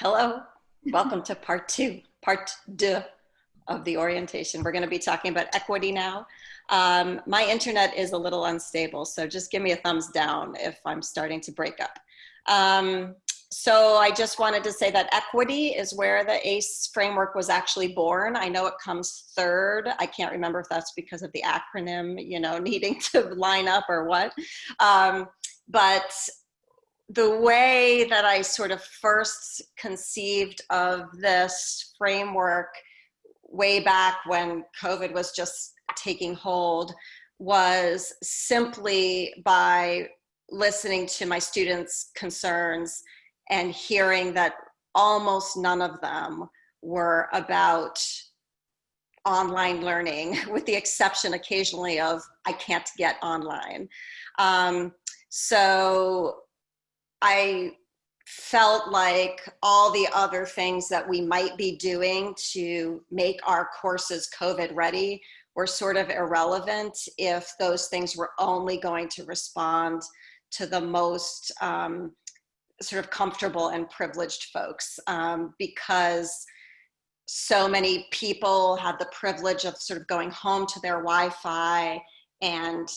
Hello, welcome to part two, part deux of the orientation. We're gonna be talking about equity now. Um, my internet is a little unstable, so just give me a thumbs down if I'm starting to break up. Um, so I just wanted to say that equity is where the ACE framework was actually born. I know it comes third. I can't remember if that's because of the acronym, you know, needing to line up or what. Um, but the way that I sort of first conceived of this framework way back when COVID was just taking hold was simply by listening to my students' concerns and hearing that almost none of them were about online learning with the exception occasionally of I can't get online. Um, so I felt like all the other things that we might be doing to make our courses COVID ready were sort of irrelevant if those things were only going to respond to the most um, sort of comfortable and privileged folks. Um, because so many people had the privilege of sort of going home to their Wi-Fi and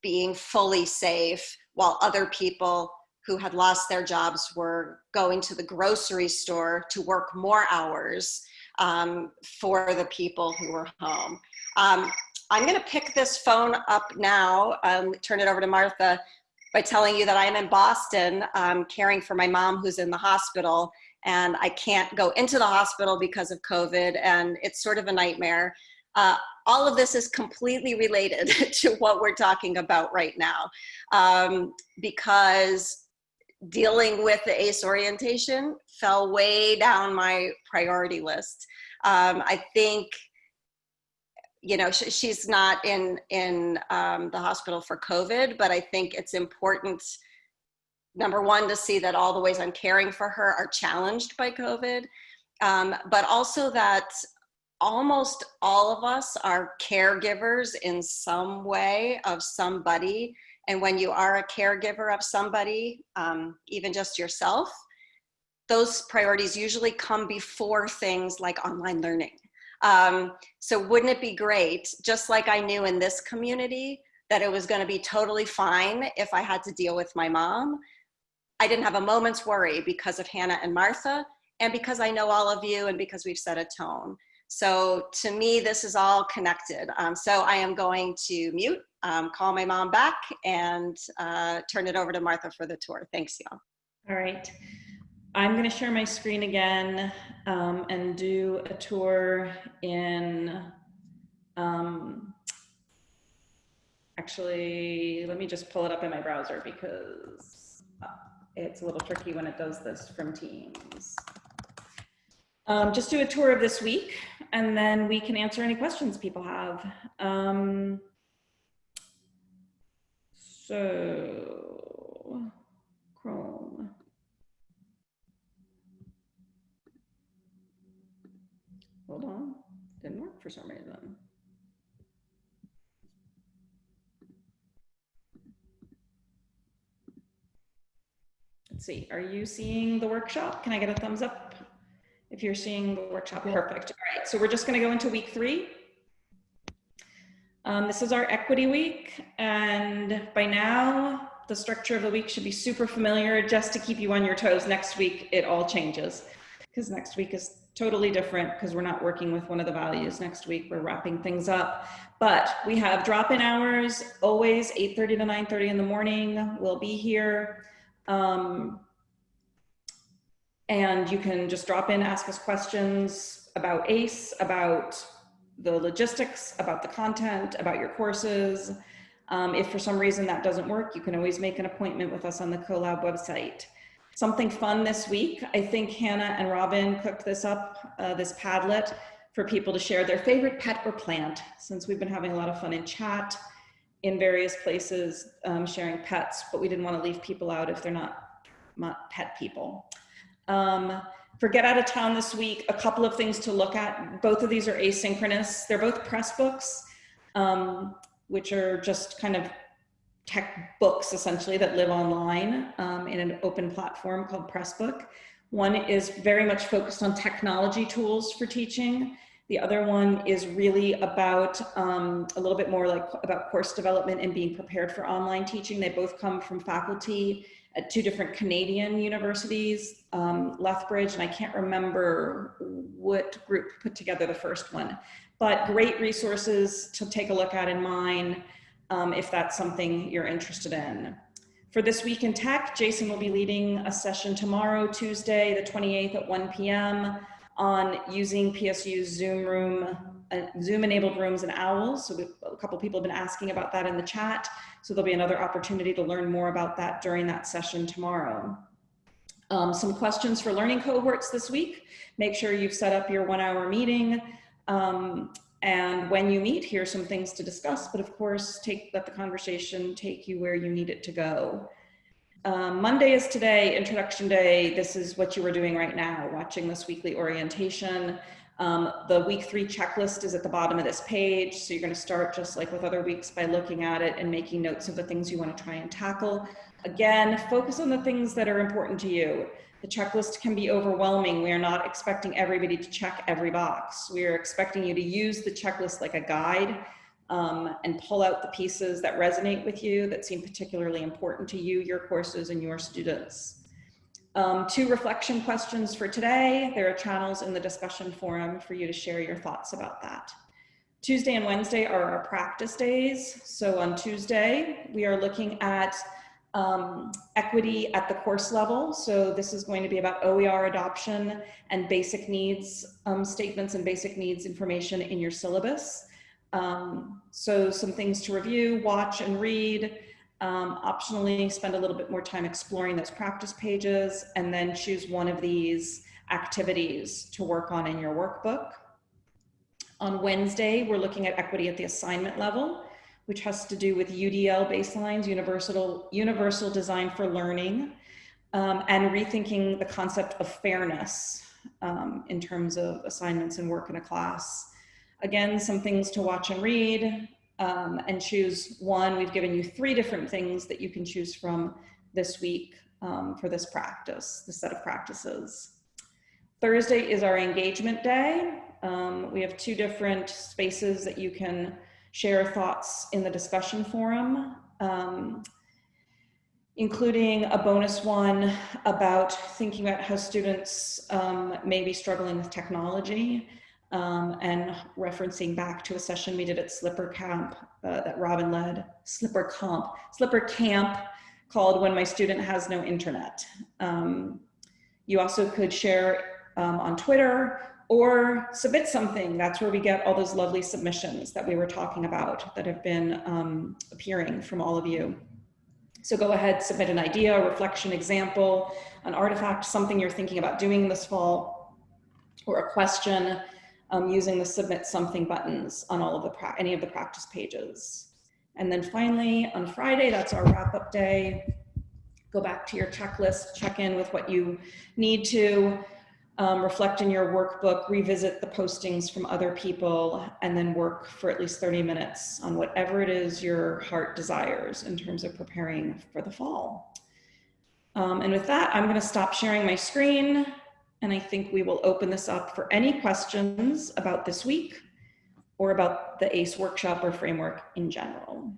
being fully safe while other people who had lost their jobs were going to the grocery store to work more hours um, for the people who were home. Um, I'm gonna pick this phone up now, um, turn it over to Martha by telling you that I'm in Boston um, caring for my mom who's in the hospital and I can't go into the hospital because of COVID and it's sort of a nightmare. Uh, all of this is completely related to what we're talking about right now um, because dealing with the ACE orientation fell way down my priority list. Um, I think, you know, sh she's not in, in um, the hospital for COVID, but I think it's important, number one, to see that all the ways I'm caring for her are challenged by COVID, um, but also that almost all of us are caregivers in some way of somebody and when you are a caregiver of somebody, um, even just yourself, those priorities usually come before things like online learning. Um, so wouldn't it be great, just like I knew in this community, that it was gonna be totally fine if I had to deal with my mom. I didn't have a moment's worry because of Hannah and Martha, and because I know all of you and because we've set a tone. So to me, this is all connected. Um, so I am going to mute um, call my mom back and uh, turn it over to Martha for the tour. Thanks, y'all. All right. I'm going to share my screen again um, and do a tour in, um, actually, let me just pull it up in my browser because uh, it's a little tricky when it does this from Teams. Um, just do a tour of this week and then we can answer any questions people have. Um, so, Chrome. Hold on, didn't work for some reason. Let's see, are you seeing the workshop? Can I get a thumbs up if you're seeing the workshop? Perfect. All right, so we're just gonna go into week three. Um, this is our equity week, and by now, the structure of the week should be super familiar just to keep you on your toes. Next week, it all changes because next week is totally different because we're not working with one of the values. Next week, we're wrapping things up. But we have drop-in hours, always 8.30 to 9.30 in the morning. We'll be here. Um, and you can just drop in, ask us questions about ACE, about the logistics, about the content, about your courses. Um, if for some reason that doesn't work, you can always make an appointment with us on the CoLab website. Something fun this week, I think Hannah and Robin cooked this up, uh, this Padlet, for people to share their favorite pet or plant, since we've been having a lot of fun in chat in various places um, sharing pets, but we didn't want to leave people out if they're not, pet people. Um, for Get Out of Town this week, a couple of things to look at. Both of these are asynchronous. They're both press books, um, which are just kind of tech books essentially that live online um, in an open platform called Pressbook. One is very much focused on technology tools for teaching. The other one is really about um, a little bit more like about course development and being prepared for online teaching. They both come from faculty at two different Canadian universities, um, Lethbridge, and I can't remember what group put together the first one, but great resources to take a look at in mine um, if that's something you're interested in. For this week in tech, Jason will be leading a session tomorrow, Tuesday, the 28th at 1 p.m. on using PSU's Zoom room, Zoom enabled rooms and owls. So a couple people have been asking about that in the chat. So there'll be another opportunity to learn more about that during that session tomorrow. Um, some questions for learning cohorts this week. Make sure you've set up your one hour meeting. Um, and when you meet, here's some things to discuss, but of course, take let the conversation take you where you need it to go. Um, Monday is today, introduction day. This is what you are doing right now, watching this weekly orientation. Um, the week three checklist is at the bottom of this page. So you're gonna start just like with other weeks by looking at it and making notes of the things you wanna try and tackle. Again, focus on the things that are important to you. The checklist can be overwhelming. We are not expecting everybody to check every box. We are expecting you to use the checklist like a guide um, and pull out the pieces that resonate with you, that seem particularly important to you, your courses, and your students. Um, two reflection questions for today. There are channels in the discussion forum for you to share your thoughts about that. Tuesday and Wednesday are our practice days. So on Tuesday, we are looking at um, equity at the course level. So this is going to be about OER adoption and basic needs um, statements and basic needs information in your syllabus. Um, so some things to review, watch and read, um, optionally spend a little bit more time exploring those practice pages and then choose one of these activities to work on in your workbook. On Wednesday, we're looking at equity at the assignment level, which has to do with UDL baselines, universal, universal design for learning, um, and rethinking the concept of fairness um, in terms of assignments and work in a class. Again, some things to watch and read, um, and choose one. We've given you three different things that you can choose from this week um, for this practice, this set of practices. Thursday is our engagement day. Um, we have two different spaces that you can share thoughts in the discussion forum, um, including a bonus one about thinking about how students um, may be struggling with technology um, and referencing back to a session we did at Slipper Camp uh, that Robin led, Slipper Camp, Slipper Camp called When My Student Has No Internet. Um, you also could share um, on Twitter or submit something. That's where we get all those lovely submissions that we were talking about that have been um, appearing from all of you. So go ahead, submit an idea, a reflection example, an artifact, something you're thinking about doing this fall, or a question um, using the submit something buttons on all of the any of the practice pages. And then finally on Friday, that's our wrap up day. Go back to your checklist, check in with what you need to, um, reflect in your workbook, revisit the postings from other people, and then work for at least 30 minutes on whatever it is your heart desires in terms of preparing for the fall. Um, and with that, I'm gonna stop sharing my screen and I think we will open this up for any questions about this week or about the ACE workshop or framework in general.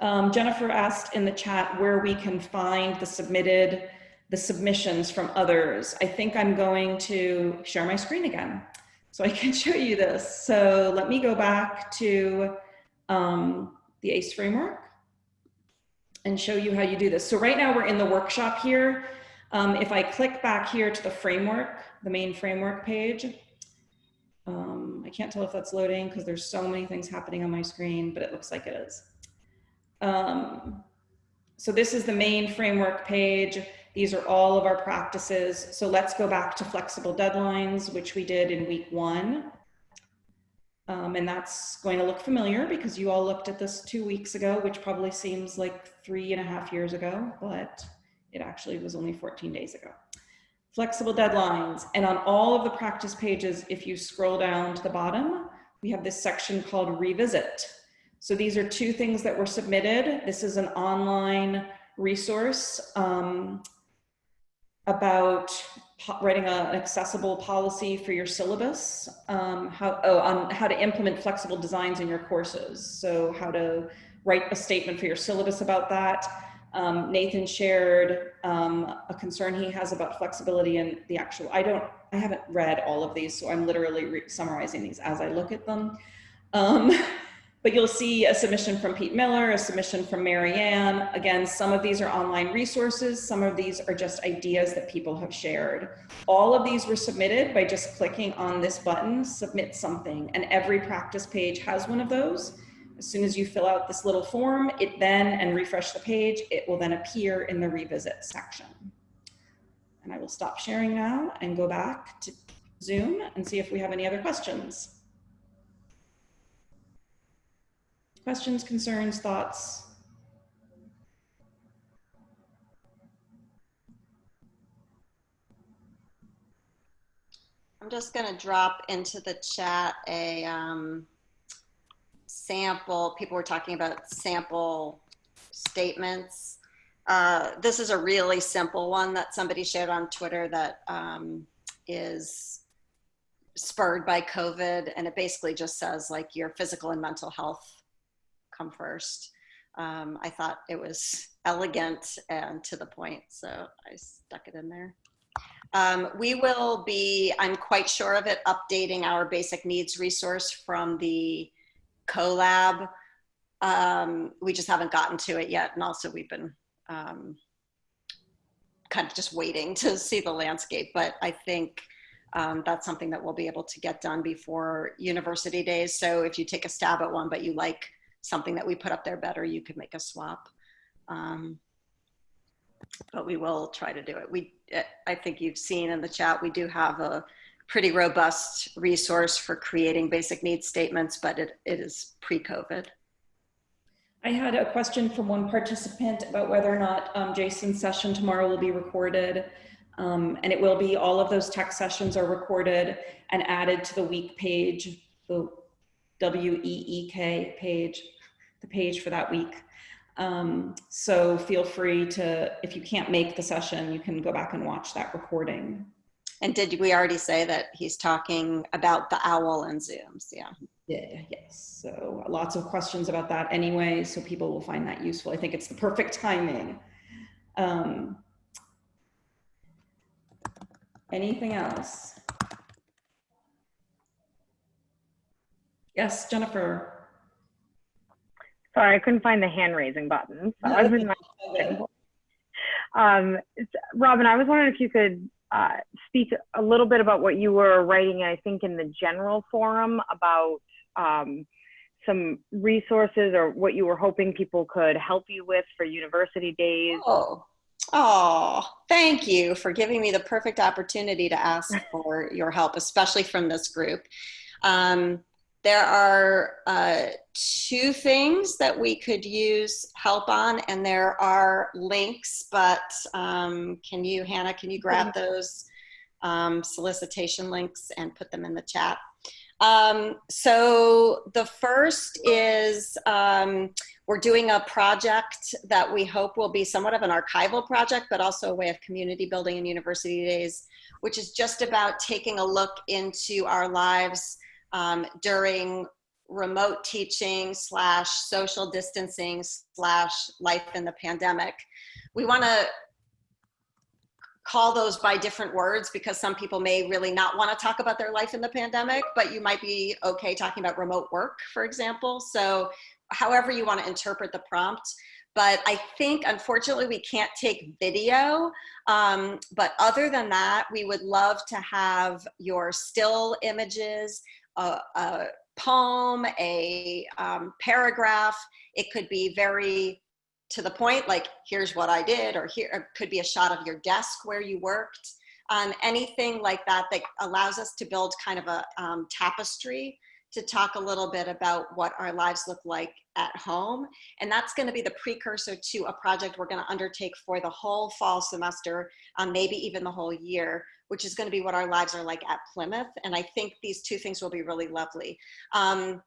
Um, Jennifer asked in the chat where we can find the submitted, the submissions from others. I think I'm going to share my screen again so I can show you this. So let me go back to um, the ACE framework and show you how you do this. So right now we're in the workshop here. Um, if I click back here to the framework, the main framework page, um, I can't tell if that's loading because there's so many things happening on my screen, but it looks like it is. Um, so this is the main framework page. These are all of our practices. So let's go back to flexible deadlines, which we did in week one. Um, and that's going to look familiar because you all looked at this two weeks ago, which probably seems like three and a half years ago, but it actually was only 14 days ago. Flexible deadlines. And on all of the practice pages, if you scroll down to the bottom, we have this section called revisit. So these are two things that were submitted. This is an online resource um, about writing a- an accessible policy for your syllabus, um, how, oh, on how to implement flexible designs in your courses. So how to write a statement for your syllabus about that. Um, Nathan shared um, a concern he has about flexibility in the actual, I don't, I haven't read all of these, so I'm literally summarizing these as I look at them. Um, but you'll see a submission from Pete Miller, a submission from Marianne. Again, some of these are online resources. Some of these are just ideas that people have shared. All of these were submitted by just clicking on this button, submit something. And every practice page has one of those. As soon as you fill out this little form, it then, and refresh the page, it will then appear in the revisit section. And I will stop sharing now and go back to Zoom and see if we have any other questions. Questions, concerns, thoughts? I'm just going to drop into the chat a um, sample. People were talking about sample statements. Uh, this is a really simple one that somebody shared on Twitter that um, is spurred by COVID. And it basically just says, like, your physical and mental health come first. Um, I thought it was elegant and to the point, so I stuck it in there. Um, we will be, I'm quite sure of it, updating our basic needs resource from the CoLab. Um, we just haven't gotten to it yet. And also we've been um, kind of just waiting to see the landscape. But I think um, that's something that we'll be able to get done before university days. So if you take a stab at one, but you like something that we put up there better, you could make a swap. Um, but we will try to do it. We, I think you've seen in the chat, we do have a pretty robust resource for creating basic needs statements, but it, it is pre-COVID. I had a question from one participant about whether or not um, Jason's session tomorrow will be recorded. Um, and it will be, all of those tech sessions are recorded and added to the week page, the W-E-E-K page, the page for that week. Um, so feel free to, if you can't make the session, you can go back and watch that recording. And did we already say that he's talking about the owl and Zooms? Yeah. Yeah, yes. So lots of questions about that anyway, so people will find that useful. I think it's the perfect timing. Um, anything else? Yes, Jennifer. Sorry, I couldn't find the hand raising button. So I was in my um, Robin, I was wondering if you could uh, speak a little bit about what you were writing, I think, in the general forum about um, some resources or what you were hoping people could help you with for university days. Oh, oh, thank you for giving me the perfect opportunity to ask for your help, especially from this group. Um, there are uh, two things that we could use help on, and there are links, but um, can you, Hannah, can you grab those um, solicitation links and put them in the chat? Um, so the first is um, we're doing a project that we hope will be somewhat of an archival project, but also a way of community building in university days, which is just about taking a look into our lives um, during remote teaching slash social distancing slash life in the pandemic. We want to call those by different words because some people may really not want to talk about their life in the pandemic, but you might be okay talking about remote work, for example. So however you want to interpret the prompt. But I think, unfortunately, we can't take video. Um, but other than that, we would love to have your still images, a, a poem, a um, paragraph. It could be very to the point, like here's what I did, or here or could be a shot of your desk where you worked. Um, anything like that that allows us to build kind of a um, tapestry to talk a little bit about what our lives look like at home. And that's gonna be the precursor to a project we're gonna undertake for the whole fall semester, um, maybe even the whole year, which is gonna be what our lives are like at Plymouth. And I think these two things will be really lovely. Um,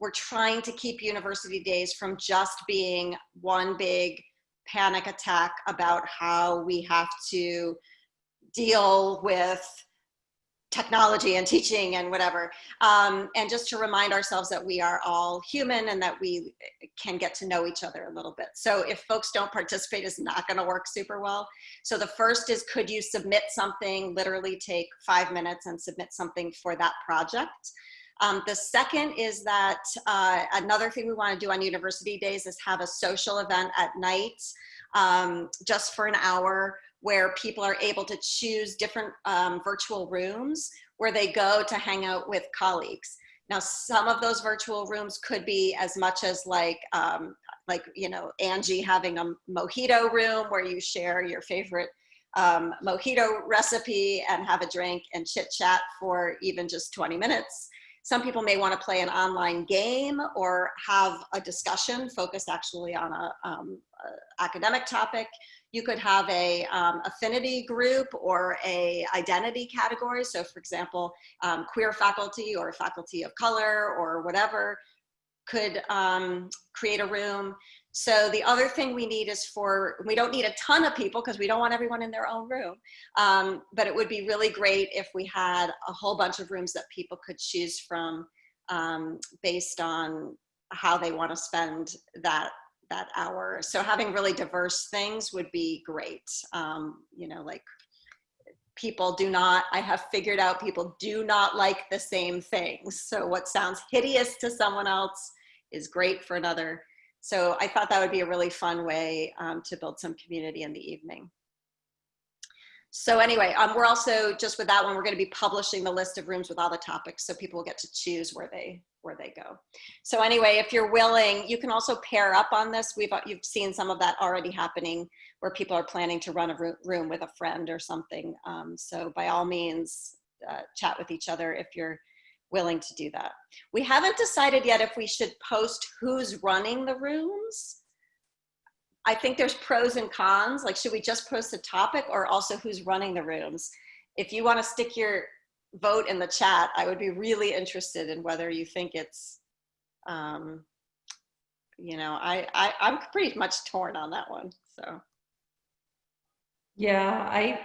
we're trying to keep university days from just being one big panic attack about how we have to deal with technology and teaching and whatever. Um, and just to remind ourselves that we are all human and that we can get to know each other a little bit. So if folks don't participate, it's not gonna work super well. So the first is, could you submit something, literally take five minutes and submit something for that project? Um, the second is that uh, another thing we wanna do on university days is have a social event at night, um, just for an hour where people are able to choose different um, virtual rooms where they go to hang out with colleagues. Now, some of those virtual rooms could be as much as like, um, like you know, Angie having a mojito room where you share your favorite um, mojito recipe and have a drink and chit chat for even just 20 minutes. Some people may want to play an online game or have a discussion focused actually on a, um, a academic topic. You could have a um, affinity group or a identity category. So for example, um, queer faculty or faculty of color or whatever could um, create a room. So the other thing we need is for, we don't need a ton of people because we don't want everyone in their own room. Um, but it would be really great if we had a whole bunch of rooms that people could choose from um, based on how they want to spend that that hour. So having really diverse things would be great. Um, you know, like people do not, I have figured out people do not like the same things. So what sounds hideous to someone else is great for another. So I thought that would be a really fun way um, to build some community in the evening. So anyway, um, we're also, just with that one, we're gonna be publishing the list of rooms with all the topics so people will get to choose where they where they go. So anyway, if you're willing, you can also pair up on this. We've, you've seen some of that already happening where people are planning to run a room with a friend or something. Um, so by all means, uh, chat with each other if you're willing to do that. We haven't decided yet if we should post who's running the rooms. I think there's pros and cons. Like, should we just post the topic or also who's running the rooms? If you want to stick your vote in the chat, I would be really interested in whether you think it's, um, you know, I, I, I'm pretty much torn on that one. So. Yeah, I,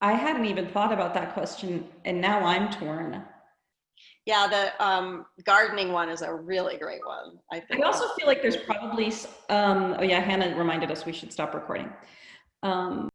I hadn't even thought about that question and now I'm torn. Yeah, the um, gardening one is a really great one. I think. I also feel like there's probably, um, oh yeah, Hannah reminded us we should stop recording. Um,